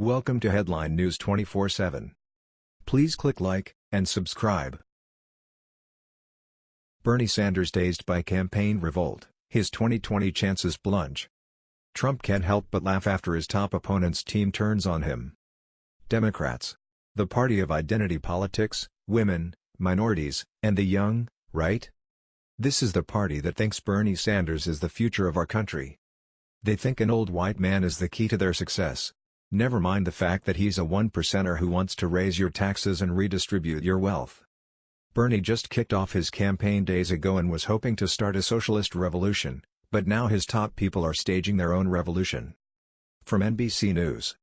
Welcome to Headline News 24/7. Please click like and subscribe. Bernie Sanders dazed by campaign revolt, his 2020 chances plunge. Trump can't help but laugh after his top opponent's team turns on him. Democrats. The party of identity politics, women, minorities, and the young, right? This is the party that thinks Bernie Sanders is the future of our country. They think an old white man is the key to their success. Never mind the fact that he's a one percenter who wants to raise your taxes and redistribute your wealth. Bernie just kicked off his campaign days ago and was hoping to start a socialist revolution, but now his top people are staging their own revolution. From NBC News.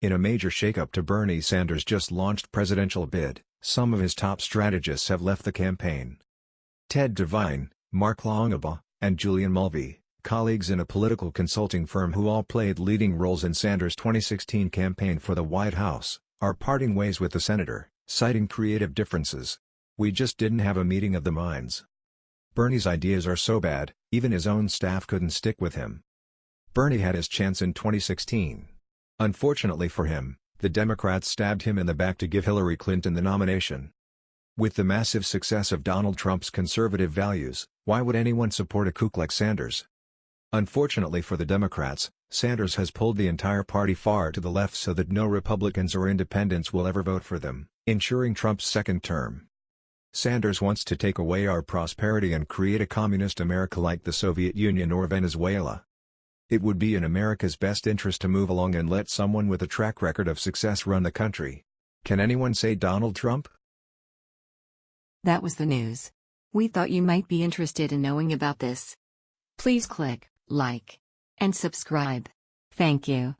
In a major shakeup to Bernie Sanders' just launched presidential bid, some of his top strategists have left the campaign. Tad Devine, Mark Longabaugh, and Julian Mulvey, colleagues in a political consulting firm who all played leading roles in Sanders' 2016 campaign for the White House, are parting ways with the senator, citing creative differences. We just didn't have a meeting of the minds. Bernie's ideas are so bad, even his own staff couldn't stick with him. Bernie had his chance in 2016. Unfortunately for him, the Democrats stabbed him in the back to give Hillary Clinton the nomination. With the massive success of Donald Trump's conservative values, why would anyone support a kook like Sanders? Unfortunately for the Democrats, Sanders has pulled the entire party far to the left so that no Republicans or independents will ever vote for them, ensuring Trump's second term. Sanders wants to take away our prosperity and create a communist America like the Soviet Union or Venezuela. It would be in America's best interest to move along and let someone with a track record of success run the country. Can anyone say Donald Trump? That was the news. We thought you might be interested in knowing about this. Please click like, and subscribe. Thank you.